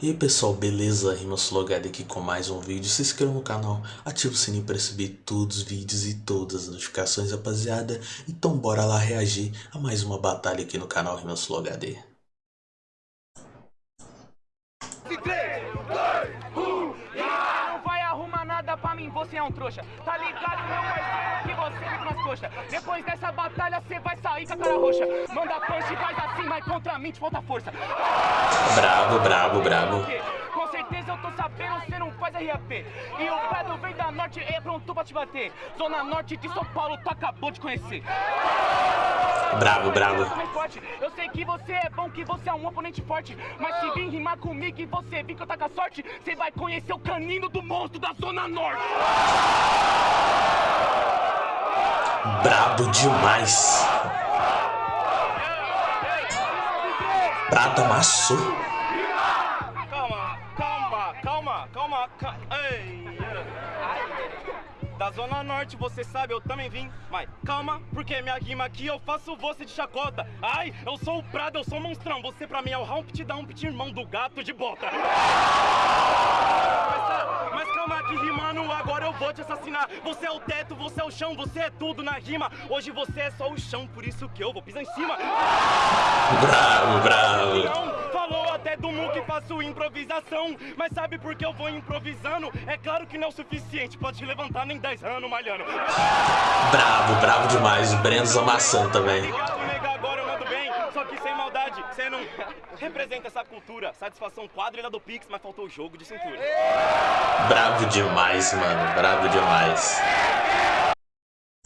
E aí pessoal, beleza? Rimaslogado aqui com mais um vídeo. Se inscreva no canal, ative o sininho para receber todos os vídeos e todas as notificações, rapaziada. Então bora lá reagir a mais uma batalha aqui no canal Rimaslogado. É um trouxa. Tá ligado, meu parceiro, que você vem com as coxas. Depois dessa batalha, você vai sair com a cara roxa. Manda punch e faz assim, mas contra mim te falta força. Bravo, bravo, bravo. Com certeza eu tô sabendo, você não faz RAP. E o Pedro vem da norte, é pronto pra te bater. Zona norte de São Paulo, tu acabou de conhecer. Bravo, bravo. Eu sei que você é bom, que você é um oponente forte. Mas se vir rimar comigo e você vir que eu tá com a sorte, você vai conhecer o canino do monstro da Zona Norte. Brabo demais. Prata amassou. Calma, calma, calma, calma, calma. Ei. Da Zona Norte, você sabe, eu também vim. Mas calma, porque minha rima aqui eu faço você de chacota. Ai, eu sou o Prado, eu sou o monstrão. Você pra mim é o Humpty Dumpty, irmão do gato de bota. Mas, tá, calma que rimando, agora eu vou te assassinar. Você é o teto, você é o chão, você é tudo na rima. Hoje você é só o chão, por isso que eu vou pisar em cima. Bravo, bravo. Faço improvisação. Mas sabe por que eu vou improvisando? É claro que não é o suficiente te levantar nem 10 anos malhando. Bravo, bravo demais. O Breno amassando também. Obrigado, nega, agora eu mando bem. Só que sem maldade, você não representa essa cultura. Satisfação quadrilha do Pix, mas faltou o jogo de cintura. Bravo demais, mano. Bravo demais.